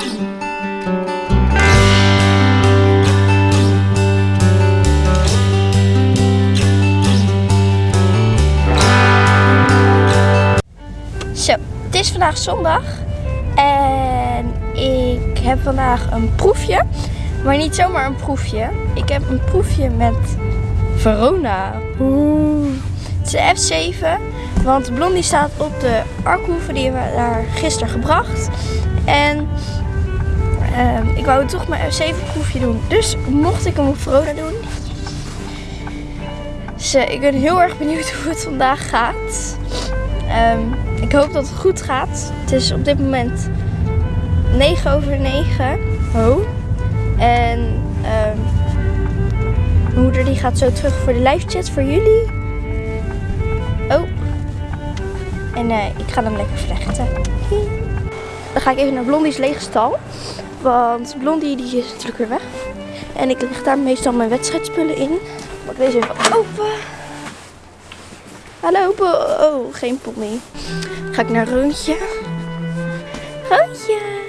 Zo, het is vandaag zondag en ik heb vandaag een proefje, maar niet zomaar een proefje. Ik heb een proefje met Verona. Oeh. Het is de F7, want Blondie staat op de arkhoeven, die we daar gisteren gebracht. En ik wou toch mijn F7 proefje doen, dus mocht ik hem op Verona doen. Dus ik ben heel erg benieuwd hoe het vandaag gaat. Ehm, ik hoop dat het goed gaat. Het is op dit moment 9 over 9. Oh. En ehm, mijn moeder die gaat zo terug voor de live chat voor jullie. Oh. En eh, ik ga hem lekker vlechten. Dan ga ik even naar Blondie's lege stal. Want Blondie die is natuurlijk weer weg. En ik leg daar meestal mijn wedstrijdspullen in. Pak deze even open. Hallo, oh, geen pony. Ga ik naar Roontje. Roontje.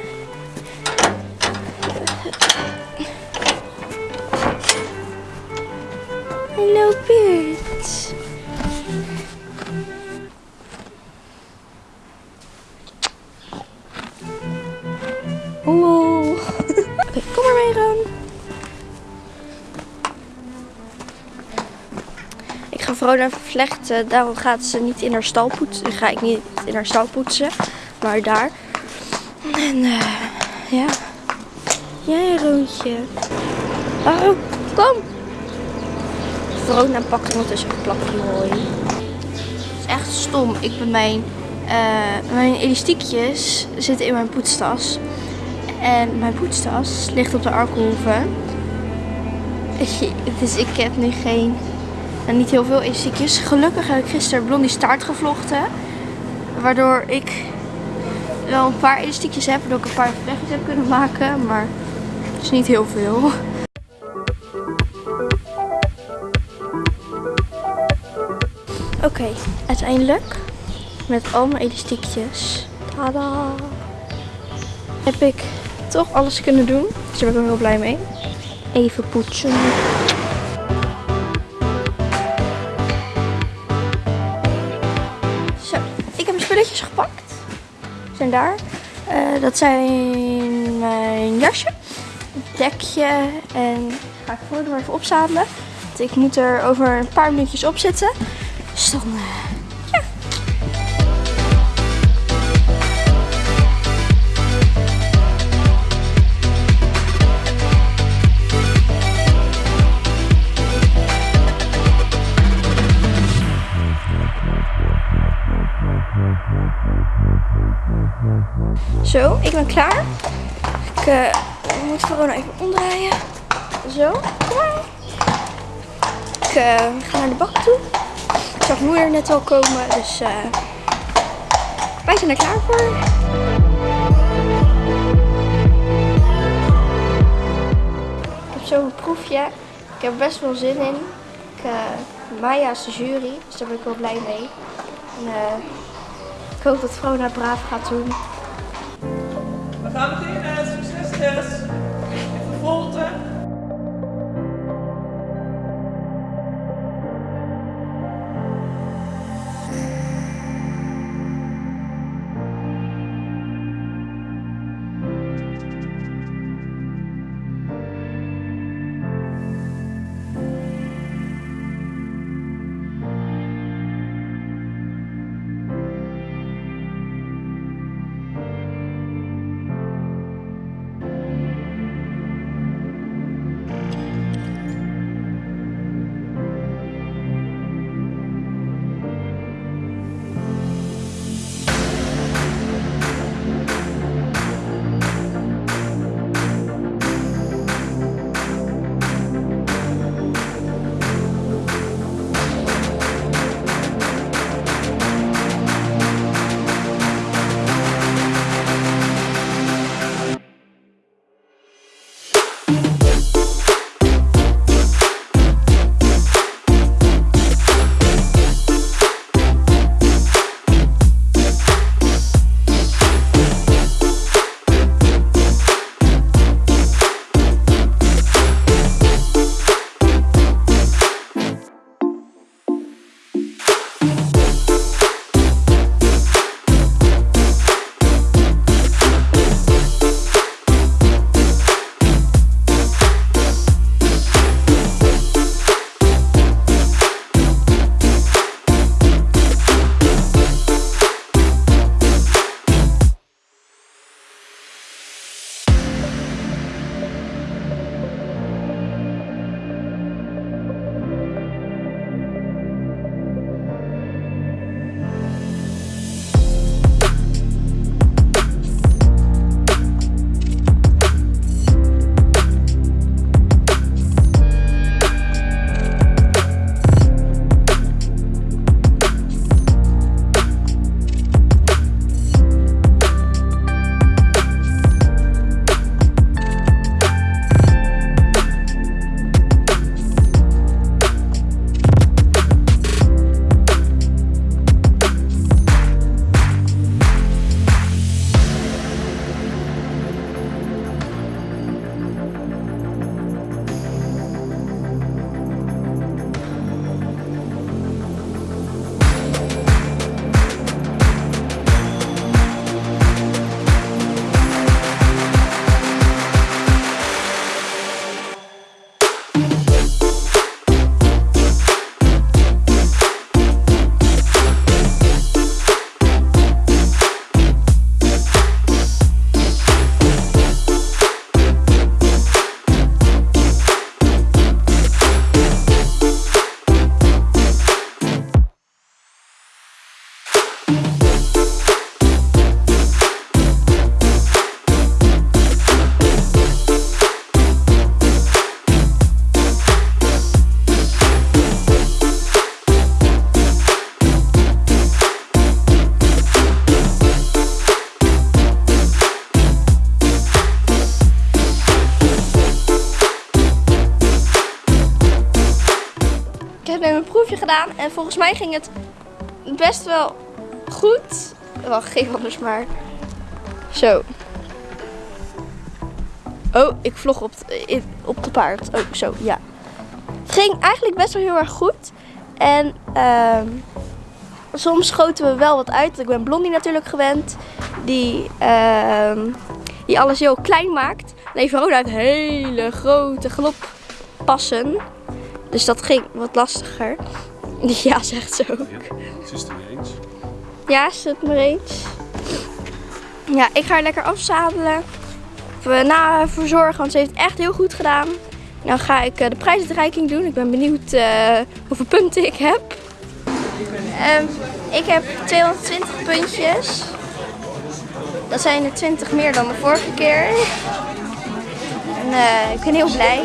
Ik ga Verona even vlechten. Daarom gaat ze niet in haar stal poetsen. Ga ik niet in haar stal poetsen. Maar daar. En eh, ja. Jij, Roontje. Oh, kom. Verona pakt ondertussen een plakje hooi. Het is echt stom. Ik ben mijn, eh, mijn elastiekjes zitten in mijn poetstas. En mijn poetstas ligt op de arkhoeve. Dus ik heb nu geen en niet heel veel elastiekjes. Gelukkig heb ik gisteren blondie staart gevlochten. Waardoor ik wel een paar elastiekjes heb. Waardoor ik een paar vlechtjes heb kunnen maken. Maar het is niet heel veel. Oké, uiteindelijk met al mijn elastiekjes. Tada! Heb ik toch alles kunnen doen. Dus daar ben ik wel heel blij mee. Even poetsen. Spulletjes gepakt. Zijn daar. Eh, dat zijn mijn jasje, dekje en ga ik voor even opzadelen. Want ik moet er over een paar minuutjes op zitten. Dus dan, Zo, ik ben klaar. Ik eh, moet Verona even omdraaien. Zo, klaar. Ik eh, ga naar de bak toe. Ik zag moeder net al komen, dus eh wij zijn er klaar voor. Ik heb zo een proefje. Ik heb best wel zin in. Ik, Maya is de jury, dus daar ben ik wel blij mee. En, ik hoop dat Verona braaf gaat doen. Gaan beginnen. Succes, Tess. Even gedaan. En volgens mij ging het best wel goed. Wacht, geef anders maar. Zo. Oh, ik vlog op, t- in- op de paard. Oh, zo, ja. Het ging eigenlijk best wel heel erg goed. En ehm, soms schoten we wel wat uit. Ik ben Blondie natuurlijk gewend. Die, ehm, die alles heel klein maakt. Nee, heeft hele grote galoppassen. Dus dat ging wat lastiger. Ja, zegt ze ook. Ze is het er mee eens. Ja, is het maar eens. Ja, ik ga haar lekker afzadelen. Na verzorgen, want ze heeft het echt heel goed gedaan. Dan ga ik eh, de prijsuitreiking doen. Ik ben benieuwd eh, hoeveel punten ik heb. Ehm, ik heb 220 puntjes. Dat zijn er 20 meer dan de vorige keer. En eh, ik ben heel blij.